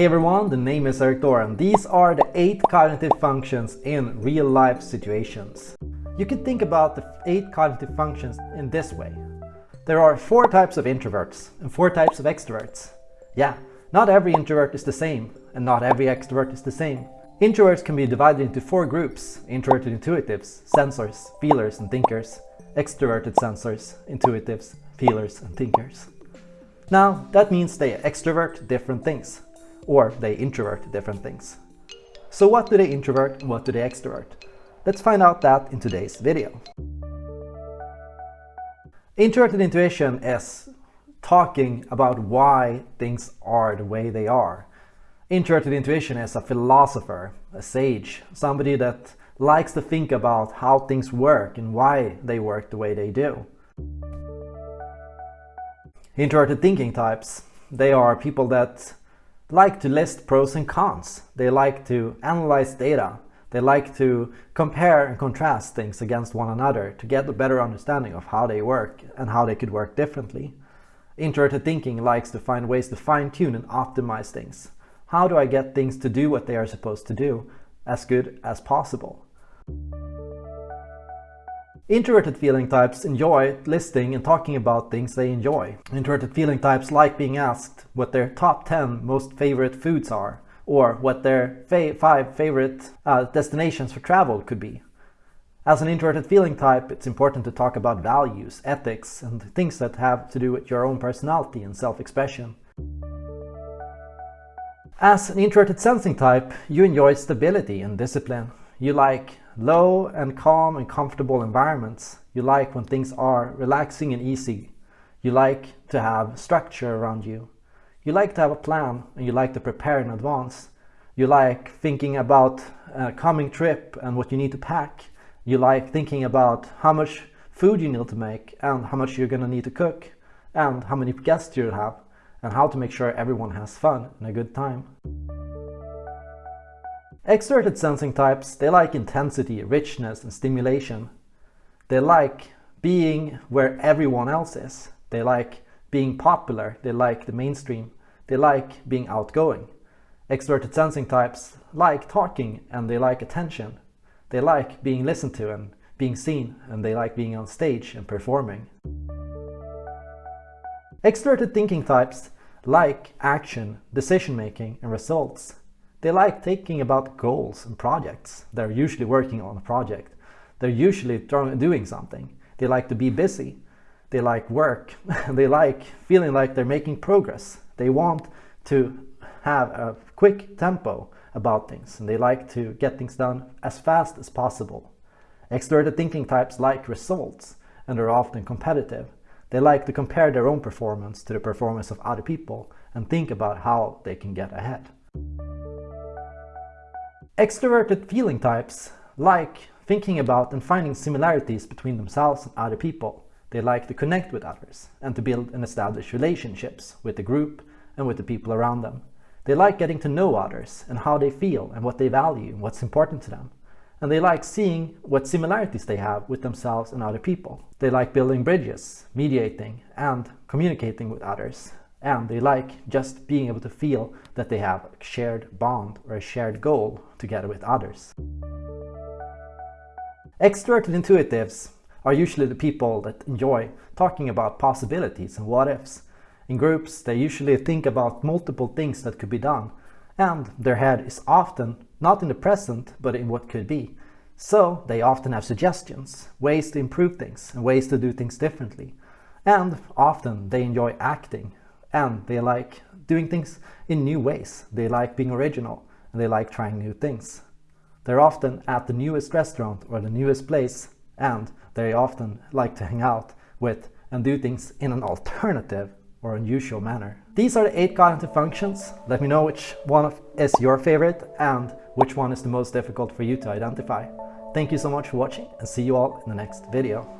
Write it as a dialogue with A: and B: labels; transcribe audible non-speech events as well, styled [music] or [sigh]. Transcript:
A: Hey everyone, the name is Erik Thor and these are the 8 cognitive functions in real life situations. You can think about the 8 cognitive functions in this way. There are 4 types of introverts and 4 types of extroverts. Yeah, not every introvert is the same and not every extrovert is the same. Introverts can be divided into 4 groups, introverted intuitives, sensors, feelers and thinkers, extroverted sensors, intuitives, feelers and thinkers. Now, that means they extrovert different things or they introvert different things. So what do they introvert and what do they extrovert? Let's find out that in today's video. Introverted intuition is talking about why things are the way they are. Introverted intuition is a philosopher, a sage, somebody that likes to think about how things work and why they work the way they do. Introverted thinking types, they are people that like to list pros and cons. They like to analyze data. They like to compare and contrast things against one another to get a better understanding of how they work and how they could work differently. Introverted thinking likes to find ways to fine-tune and optimize things. How do I get things to do what they are supposed to do as good as possible? Introverted feeling types enjoy listing and talking about things they enjoy. Introverted feeling types like being asked what their top 10 most favorite foods are or what their fa five favorite uh, destinations for travel could be. As an introverted feeling type, it's important to talk about values, ethics, and things that have to do with your own personality and self-expression. As an introverted sensing type, you enjoy stability and discipline. You like low and calm and comfortable environments. You like when things are relaxing and easy. You like to have structure around you. You like to have a plan and you like to prepare in advance. You like thinking about a coming trip and what you need to pack. You like thinking about how much food you need to make and how much you're going to need to cook and how many guests you'll have and how to make sure everyone has fun and a good time. Extroverted sensing types, they like intensity, richness and stimulation. They like being where everyone else is. They like being popular. They like the mainstream. They like being outgoing. Extroverted sensing types like talking and they like attention. They like being listened to and being seen and they like being on stage and performing. Extroverted thinking types like action, decision making and results. They like thinking about goals and projects. They're usually working on a project. They're usually doing something. They like to be busy. They like work. [laughs] they like feeling like they're making progress. They want to have a quick tempo about things and they like to get things done as fast as possible. Extroverted thinking types like results and are often competitive. They like to compare their own performance to the performance of other people and think about how they can get ahead. Extroverted feeling types like thinking about and finding similarities between themselves and other people. They like to connect with others and to build and establish relationships with the group and with the people around them. They like getting to know others and how they feel and what they value and what's important to them. And they like seeing what similarities they have with themselves and other people. They like building bridges, mediating and communicating with others and they like just being able to feel that they have a shared bond or a shared goal together with others. Extroverted intuitives are usually the people that enjoy talking about possibilities and what ifs. In groups, they usually think about multiple things that could be done, and their head is often not in the present, but in what could be. So they often have suggestions, ways to improve things, and ways to do things differently. And often they enjoy acting and they like doing things in new ways. They like being original and they like trying new things. They're often at the newest restaurant or the newest place and they often like to hang out with and do things in an alternative or unusual manner. These are the eight cognitive functions. Let me know which one is your favorite and which one is the most difficult for you to identify. Thank you so much for watching and see you all in the next video.